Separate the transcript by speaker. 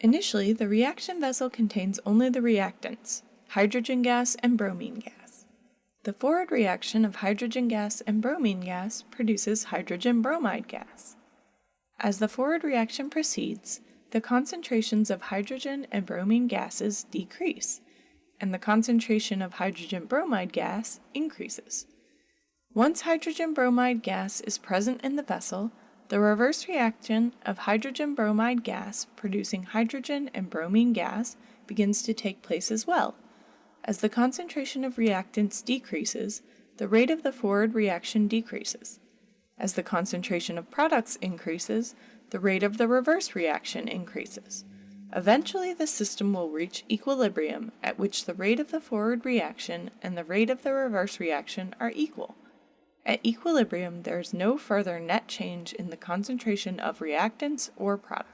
Speaker 1: Initially, the reaction vessel contains only the reactants, hydrogen gas and bromine gas. The forward reaction of hydrogen gas and bromine gas produces hydrogen bromide gas. As the forward reaction proceeds, the concentrations of hydrogen and bromine gases decrease, and the concentration of hydrogen bromide gas increases. Once hydrogen bromide gas is present in the vessel, the reverse reaction of hydrogen bromide gas producing hydrogen and bromine gas begins to take place as well. As the concentration of reactants decreases, the rate of the forward reaction decreases. As the concentration of products increases, the rate of the reverse reaction increases. Eventually, the system will reach equilibrium at which the rate of the forward reaction and the rate of the reverse reaction are equal. At equilibrium, there is no further net change in the concentration of reactants or products.